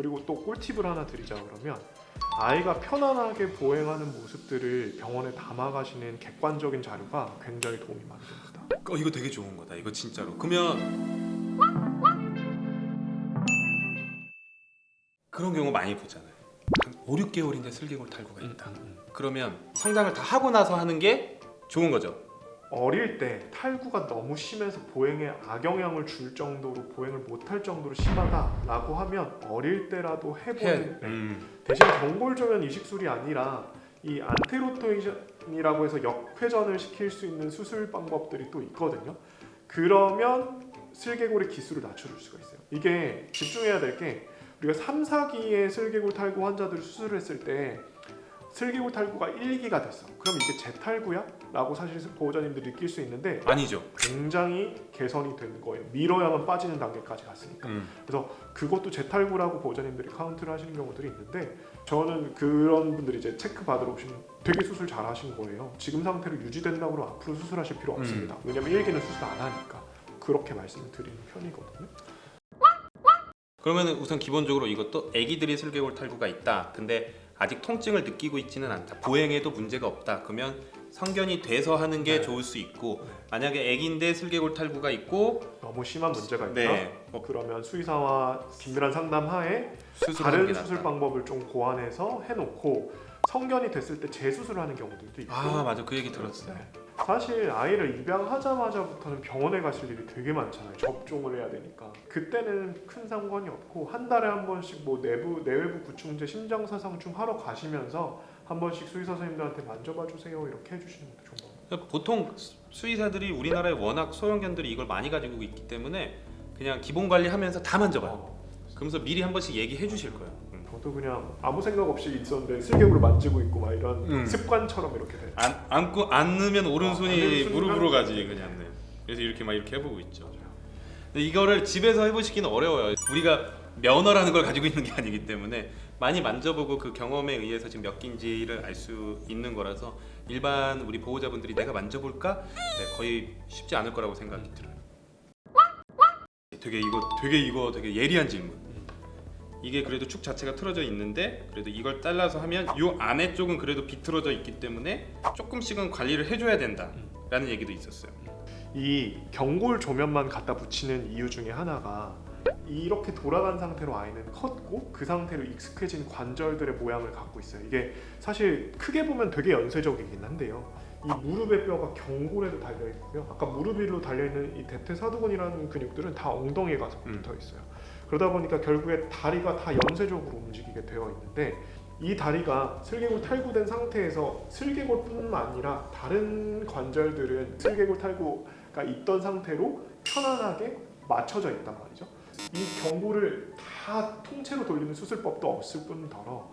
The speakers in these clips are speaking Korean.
그리고 또 꿀팁을 하나 드리자 그러면 아이가 편안하게 보행하는 모습들을 병원에 담아가시는 객관적인 자료가 굉장히 도움이 많이 됩니다. 어 이거 되게 좋은 거다. 이거 진짜로. 그러면 그런 경우 많이 보잖아요. 한 5, 6개월인데 슬개골 탈구가 있다. 그러면 성장을 다 하고 나서 하는 게 좋은 거죠. 어릴 때 탈구가 너무 심해서 보행에 악영향을 줄 정도로 보행을 못할 정도로 심하다라고 하면 어릴 때라도 해보는 네. 음. 대신 경골조면 이식술이 아니라 이 anti-rotation이라고 해서 역회전을 시킬 수 있는 수술 방법들이 또 있거든요. 그러면 슬개골의 기수를 낮춰줄 수가 있어요. 이게 집중해야 될 게 우리가 3, 4기의 슬개골 탈구 환자들을 수술을 했을 때 슬개골 탈구가 1기가 됐어. 그럼 이게 재탈구야? 라고 사실 보호자님들이 느낄 수 있는데 아니죠. 굉장히 개선이 되는 거예요. 밀어야만 빠지는 단계까지 갔으니까. 음. 그래서 그것도 재탈구라고 보호자님들이 카운트를 하시는 경우들이 있는데 저는 그런 분들이 이제 체크 받으러 오시면 되게 수술 잘 하신 거예요. 지금 상태로 유지된다고 그러면 앞으로 수술하실 필요 음. 없습니다. 왜냐면 1기는 수술 안 하니까. 그렇게 말씀을 드리는 편이거든요. 그러면 우선 기본적으로 이것도 아기들이 슬개골 탈구가 있다. 근데 아직 통증을 느끼고 있지는 않다. 보행에도 문제가 없다. 그러면 성견이 돼서 하는 게 네. 좋을 수 있고 네. 만약에 아기인데 슬개골 탈구가 있고 너무 심한 문제가 있다. 네, 뭐 그러면 수의사와 긴밀한 상담 하에 수술하는 다른 게 수술 낫다. 방법을 좀 고안해서 해놓고 성견이 됐을 때 재수술하는 경우들도 있고 아 맞아 그 얘기 들었어요. 네. 사실 아이를 입양하자마자부터는 병원에 가실 일이 되게 많잖아요. 접종을 해야 되니까. 그때는 큰 상관이 없고 한 달에 한 번씩 뭐 내부 내외부 구충제 심장사상충 하러 가시면서 한 번씩 수의사 선생님들한테 만져봐 주세요 이렇게 해주시는 것도 좋은 것 같아요. 보통 수- 수의사들이 우리나라에 워낙 소형견들이 이걸 많이 가지고 있기 때문에 그냥 기본 관리하면서 다 만져봐요. 어, 그러면서 미리 한 번씩 얘기해 주실 거예요. 음. 저도 그냥 아무 생각 없이 있었는데 슬개골을 만지고 있고 막 이런 음. 습관처럼 이렇게 돼요. 안 안고 앉으면 오른손이 아, 무릎으로 가지 그냥. 네. 그래서 이렇게 막 이렇게 해보고 있죠. 근데 이거를 집에서 해보시기는 어려워요. 우리가 면허라는 걸 가지고 있는 게 아니기 때문에 많이 만져보고 그 경험에 의해서 지금 몇 개인지를 알 수 있는 거라서 일반 우리 보호자분들이 내가 만져볼까? 네, 거의 쉽지 않을 거라고 생각이 들어요. 되게 이거 되게 이거 되게 예리한 질문. 이게 그래도 축 자체가 틀어져 있는데 그래도 이걸 잘라서 하면 요 안에 쪽은 그래도 비틀어져 있기 때문에 조금씩은 관리를 해줘야 된다 라는 얘기도 있었어요. 이 경골 조면만 갖다 붙이는 이유 중에 하나가 이렇게 돌아간 상태로 아이는 컸고 그 상태로 익숙해진 관절들의 모양을 갖고 있어요. 이게 사실 크게 보면 되게 연쇄적이긴 한데요. 이 무릎의 뼈가 경골에도 달려 있고요. 아까 무릎 위로 달려 있는 이 대퇴사두근이라는 근육들은 다 엉덩이에 가서 음. 붙어 있어요. 그러다 보니까 결국에 다리가 다 연쇄적으로 움직이게 되어 있는데 이 다리가 슬개골 탈구된 상태에서 슬개골뿐만 아니라 다른 관절들은 슬개골 탈구가 있던 상태로 편안하게 맞춰져 있단 말이죠. 이 경골을 다 통째로 돌리는 수술법도 없을 뿐더러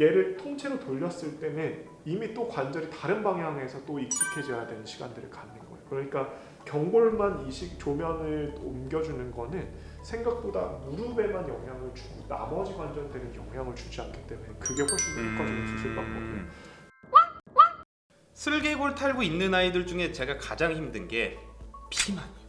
얘를 통째로 돌렸을 때는 이미 또 관절이 다른 방향에서 또 익숙해져야 되는 시간들을 갖는 거예요. 그러니까 경골만 이식 조면을 옮겨주는 거는 생각보다 무릎에만 영향을 주고 나머지 관절들은 영향을 주지 않기 때문에 그게 훨씬 더 효과적인 수술 방법이에요. 음. 슬개골 탈구 있는 아이들 중에 제가 가장 힘든 게 비만이에요.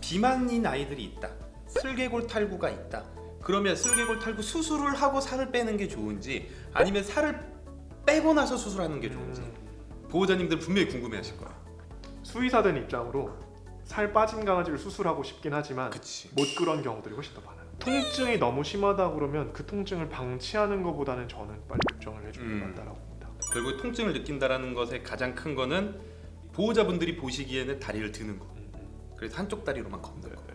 비만인 아이들이 있다. 슬개골 탈구가 있다. 그러면 슬개골 탈구 수술을 하고 살을 빼는 게 좋은지 아니면 살을 빼고 나서 수술하는 게 좋은지 음. 보호자님들 분명히 궁금해하실 거야. 수의사된 입장으로 살 빠진 강아지를 수술하고 싶긴 하지만 그치. 못 그런 경우들이 훨씬 더 많아요. 통증이 너무 심하다 그러면 그 통증을 방치하는 것보다는 저는 빨리 교정을 해주는 게 음. 맞다라고 봅니다. 결국 통증을 느낀다라는 것의 가장 큰 거는 보호자분들이 보시기에는 다리를 드는 거. 그래서 한쪽 다리로만 걷는 거.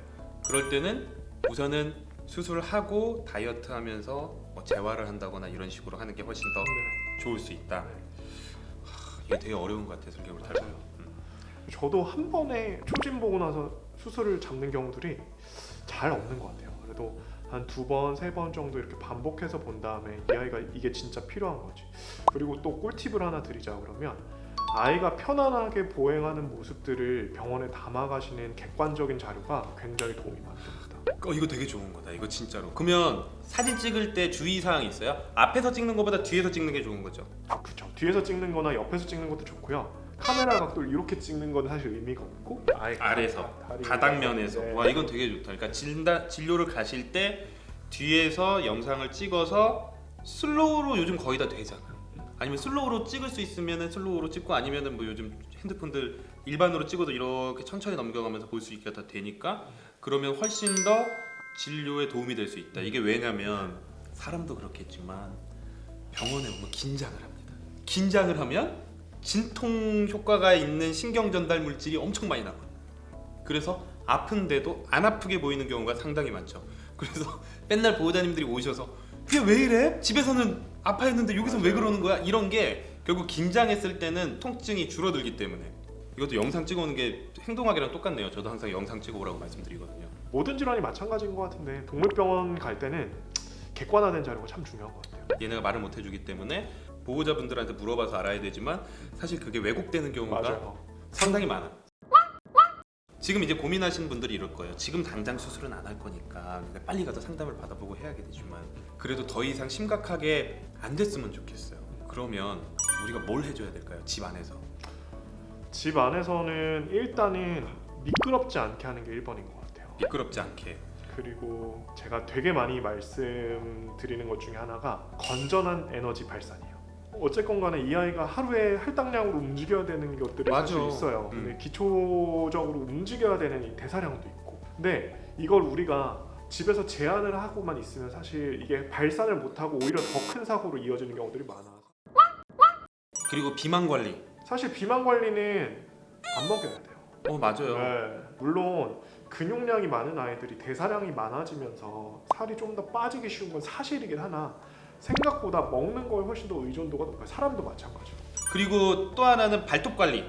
그럴 때는 우선은 수술을 하고 다이어트 하면서 뭐 재활을 한다거나 이런 식으로 하는 게 훨씬 더 네. 좋을 수 있다. 하, 이게 되게 어려운 것 같아 슬개골 탈구. 맞아요. 저도 한 번에 초진 보고 나서 수술을 잡는 경우들이 잘 없는 것 같아요. 그래도 한 두 번, 세 번 정도 이렇게 반복해서 본 다음에 이 아이가 이게 진짜 필요한 거지. 그리고 또 꿀팁을 하나 드리자 그러면 아이가 편안하게 보행하는 모습들을 병원에 담아가시는 객관적인 자료가 굉장히 도움이 많이 됩니다. 어 이거 되게 좋은 거다. 이거 진짜로. 그러면 사진 찍을 때 주의 사항이 있어요? 앞에서 찍는 것보다 뒤에서 찍는 게 좋은 거죠. 그렇죠. 뒤에서 찍는 거나 옆에서 찍는 것도 좋고요. 카메라 각도를 이렇게 찍는 건 사실 의미가 없고 아래서 바닥면에서 네. 와 이건 되게 좋다. 그러니까 진다, 진료를 가실 때 뒤에서 영상을 찍어서 slow로 요즘 거의 다 되잖아. 아니면 slow로 찍을 수 있으면은 slow로 찍고 아니면은 뭐 요즘 핸드폰들 일반으로 찍어도 이렇게 천천히 넘겨가면서 볼 수 있게 다 되니까 그러면 훨씬 더 진료에 도움이 될 수 있다. 이게 왜냐면 사람도 그렇겠지만 병원에 오면 긴장을 합니다. 긴장을 하면 진통 효과가 있는 신경 전달 물질이 엄청 많이 나와요. 그래서 아픈데도 안 아프게 보이는 경우가 상당히 많죠. 그래서 맨날 보호자님들이 오셔서 이게 왜 이래? 집에서는 아파했는데 여기서 왜 그러는 거야? 이런 게 결국 긴장했을 때는 통증이 줄어들기 때문에 이것도 영상 찍어오는 게 행동학이랑 똑같네요. 저도 항상 영상 찍어오라고 말씀드리거든요. 모든 질환이 마찬가지인 것 같은데 동물병원 갈 때는 객관화된 자료가 참 중요한 것 같아요. 얘네가 말을 못 해주기 때문에 보호자분들한테 물어봐서 알아야 되지만 사실 그게 왜곡되는 경우가 맞아요. 상당히 많아. 지금 이제 고민하시는 분들이 이럴 거예요. 지금 당장 수술은 안 할 거니까 빨리 가서 상담을 받아보고 해야 겠지만 그래도 더 이상 심각하게 안 됐으면 좋겠어요. 그러면 우리가 뭘 해줘야 될까요? 집 안에서. 집 안에서는 일단은 미끄럽지 않게 하는 게 1번인 것 같아요. 미끄럽지 않게. 그리고 제가 되게 많이 말씀드리는 것 중에 하나가 건전한 에너지 발산이에요. 어쨌건 간에 이 아이가 하루에 할당량으로 움직여야 되는 것들이 맞아. 사실 있어요. 음. 근데 기초적으로 움직여야 되는 이 대사량도 있고. 근데 이걸 우리가 집에서 제한을 하고만 있으면 사실 이게 발산을 못하고 오히려 더 큰 사고로 이어지는 경우들이 많아서 그리고 비만 관리. 사실 비만 관리는 안 먹여야 돼요. 어 맞아요. 네, 물론 근육량이 많은 아이들이 대사량이 많아지면서 살이 좀 더 빠지기 쉬운 건 사실이긴 하나 생각보다 먹는 거에 훨씬 더 의존도가 높아요. 사람도 마찬가지로. 그리고 또 하나는 발톱 관리,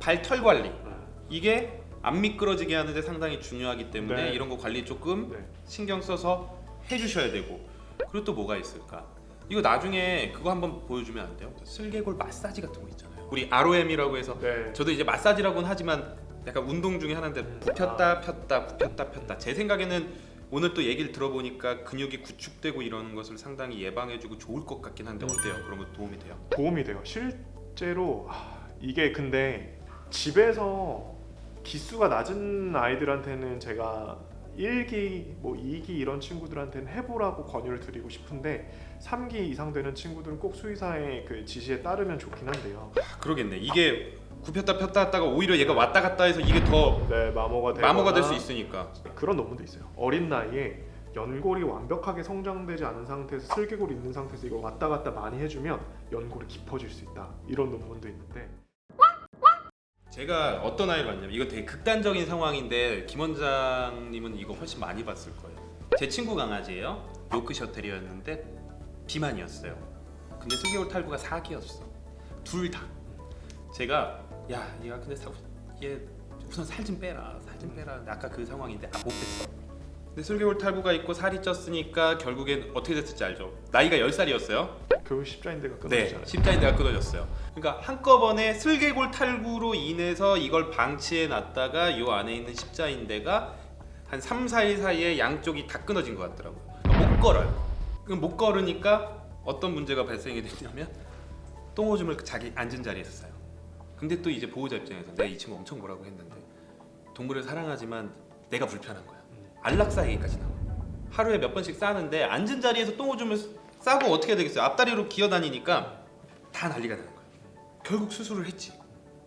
발털 관리. 네. 이게 안 미끄러지게 하는데 상당히 중요하기 때문에 네. 이런 거 관리 조금 네. 신경 써서 해주셔야 되고 그리고 또 뭐가 있을까? 이거 나중에 그거 한번 보여주면 안 돼요? 슬개골 마사지 같은 거 있잖아요. 우리 ROM이라고 해서 네. 저도 이제 마사지라고는 하지만 약간 운동 중에 하나인데 굽혔다 폈다 굽혔다 폈다 제 생각에는 오늘 또 얘기를 들어보니까 근육이 구축되고 이러는 것을 상당히 예방해주고 좋을 것 같긴 한데 어때요? 그런 거 도움이 돼요? 도움이 돼요. 실제로 아, 이게 근데 집에서 기수가 낮은 아이들한테는 제가 1기, 뭐 2기 이런 친구들한테는 해보라고 권유를 드리고 싶은데 3기 이상 되는 친구들은 꼭 수의사의 그 지시에 따르면 좋긴 한데요. 아, 그러겠네. 이게 굽혔다 폈다 했다가 오히려 얘가 왔다 갔다 해서 이게 더 네, 마모가 되거나 마모가 될 수 있으니까. 그런 논문도 있어요. 어린 나이에 연골이 완벽하게 성장되지 않은 상태에서 슬개골이 있는 상태에서 이걸 왔다 갔다 많이 해주면 연골이 깊어질 수 있다. 이런 논문도 있는데 제가 어떤 아이를 봤냐면 이거 되게 극단적인 상황인데 김 원장님은 이거 훨씬 많이 봤을 거예요. 제 친구 강아지예요. 요크셔 테리어였는데 비만이었어요. 근데 슬개골 탈구가 4기였어. 둘 다. 제가 야 얘가 근데 사, 얘 우선 살 좀 빼라. 살 좀 빼라. 아까 그 상황인데 아, 못 뺐어. 근데 슬개골 탈구가 있고 살이 쪘으니까 결국엔 어떻게 됐을지 알죠? 나이가 10살이었어요. 결국 십자인대가 네, 끊어지잖아요. 십자인대가 끊어졌어요. 그러니까 한꺼번에 슬개골 탈구로 인해서 이걸 방치해 놨다가 이 안에 있는 십자인대가 한 3, 4일 사이에 양쪽이 다 끊어진 것 같더라고요. 그러니까 못 걸어요. 그럼 못 걸으니까 어떤 문제가 발생이 됐냐면 똥오줌을 자기 앉은 자리에서 싸요. 근데 또 이제 보호자 입장에서 내가 이 친구 엄청 뭐라고 했는데 동물을 사랑하지만 내가 불편한 거야. 안락사에게까지 나와. 하루에 몇 번씩 싸는데 앉은 자리에서 똥 오줌을 싸고 어떻게 해야 되겠어요? 앞다리로 기어다니니까 다 난리가 나는 거예요. 결국 수술을 했지.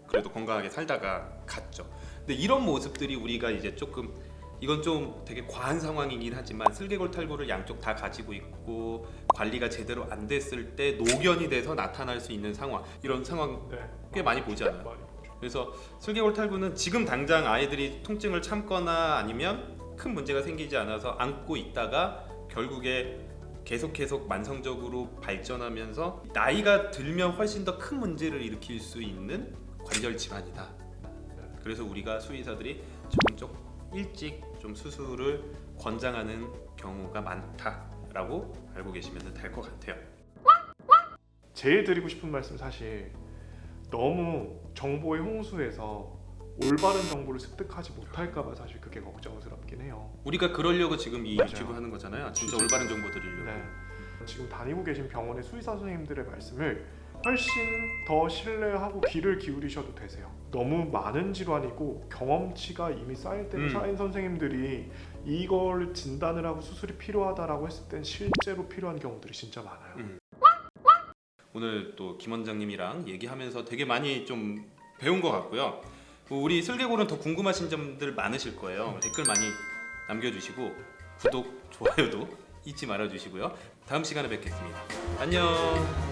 그래도 건강하게 살다가 갔죠. 근데 이런 모습들이 우리가 이제 조금 이건 좀 되게 과한 상황이긴 하지만 슬개골 탈구를 양쪽 다 가지고 있고 관리가 제대로 안 됐을 때 노견이 돼서 나타날 수 있는 상황 이런 상황 네. 꽤 많이 보지 않아요? 그래서 슬개골 탈구는 지금 당장 아이들이 통증을 참거나 아니면 큰 문제가 생기지 않아서 안고 있다가 결국에 계속 계속 만성적으로 발전하면서 나이가 들면 훨씬 더 큰 문제를 일으킬 수 있는 관절 질환이다. 그래서 우리가 수의사들이 좀 일찍 좀 수술을 권장하는 경우가 많다라고 알고 계시면 될 것 같아요. 제일 드리고 싶은 말씀 사실 너무 정보의 홍수에서 올바른 정보를 습득하지 못할까봐 사실 그게 걱정스럽긴 해요. 우리가 그러려고 지금 이 맞아요. 유튜브 하는 거잖아요. 진짜 올바른 정보 드리려고. 네. 지금 다니고 계신 병원의 수의사 선생님들의 말씀을 훨씬 더 신뢰하고 귀를 기울이셔도 되세요. 너무 많은 질환이고 경험치가 이미 쌓일 때는 음. 쌓인 선생님들이 이걸 진단을 하고 수술이 필요하다라고 했을 땐 실제로 필요한 경우들이 진짜 많아요. 음. 오늘 또 김 원장님이랑 얘기하면서 되게 많이 좀 배운 것 같고요. 우리 슬개골은 더 궁금하신 점들 많으실 거예요. 댓글 많이 남겨주시고 구독, 좋아요도 잊지 말아주시고요. 다음 시간에 뵙겠습니다. 안녕.